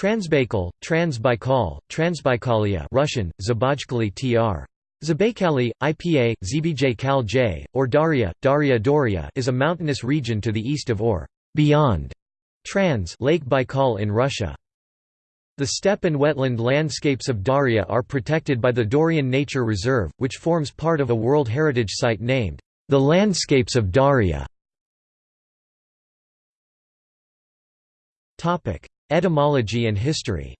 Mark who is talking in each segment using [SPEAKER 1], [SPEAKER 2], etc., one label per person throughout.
[SPEAKER 1] Transbaikal, Transbaikal, Transbaikalia Russian, Zabajkali tr. Zabaikali, IPA, Zbj Kal J, or Dauria, Dauria Doria is a mountainous region to the east of or beyond Trans Lake Baikal in Russia. The steppe and wetland landscapes of Dauria are protected by the Dorian Nature Reserve, which forms part of a World Heritage Site named, the Landscapes of Dauria. Etymology and history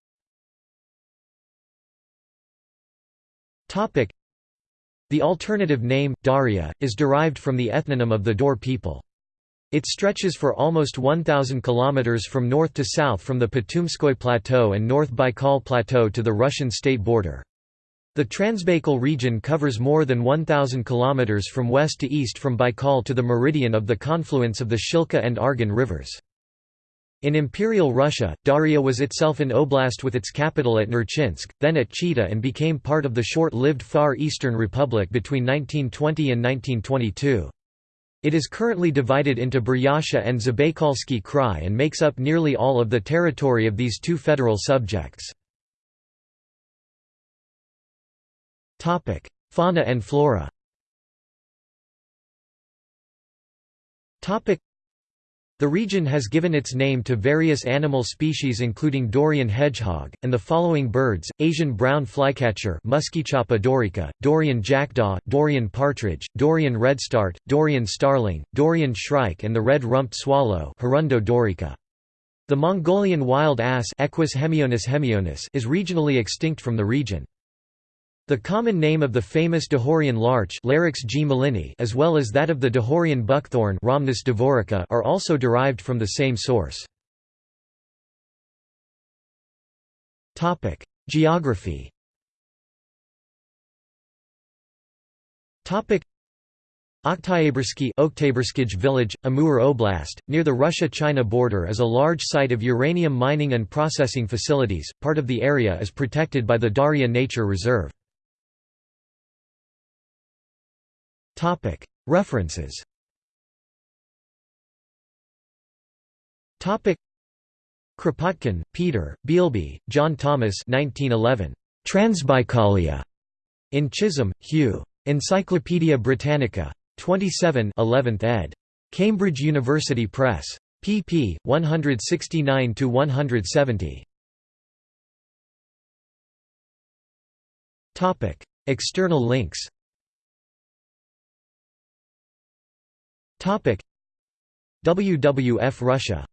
[SPEAKER 1] The alternative name, Dauria, is derived from the ethnonym of the Daur people. It stretches for almost 1,000 kilometers from north to south from the Patumskoy Plateau and North Baikal Plateau to the Russian state border. The Transbaikal region covers more than 1,000 kilometers from west to east from Baikal to the meridian of the confluence of the Shilka and Argun rivers. In Imperial Russia, Dauria was itself an oblast with its capital at Nerchinsk, then at Chita and became part of the short-lived Far Eastern Republic between 1920 and 1922. It is currently divided into Buryatia and Zabaikalsky Krai and makes up nearly all of the territory of these two federal subjects. Fauna and flora the region has given its name to various animal species including Daurian hedgehog, and the following birds, Asian brown flycatcher Muscicapa dauurica, Daurian jackdaw, Daurian partridge, Daurian redstart, Daurian starling, Daurian shrike and the red-rumped swallow Hirundo daurica. The Mongolian wild ass Equus hemionus hemionus is regionally extinct from the region. The common name of the famous Dahurian larch G. as well as that of the Dahurian buckthorn Rhamnus davurica are also derived from the same source. Geography Oktyabrski village, Amur Oblast, near the Russia-China border is a large site of uranium mining and processing facilities, part of the area is protected by the Dauria Nature Reserve. References Kropotkin, Peter, Beilby, John Thomas 1911. Transbaikalia. In Chisholm, Hugh. Encyclopædia Britannica. 27 11th ed. Cambridge University Press. pp. 169–170. External links WWF Russia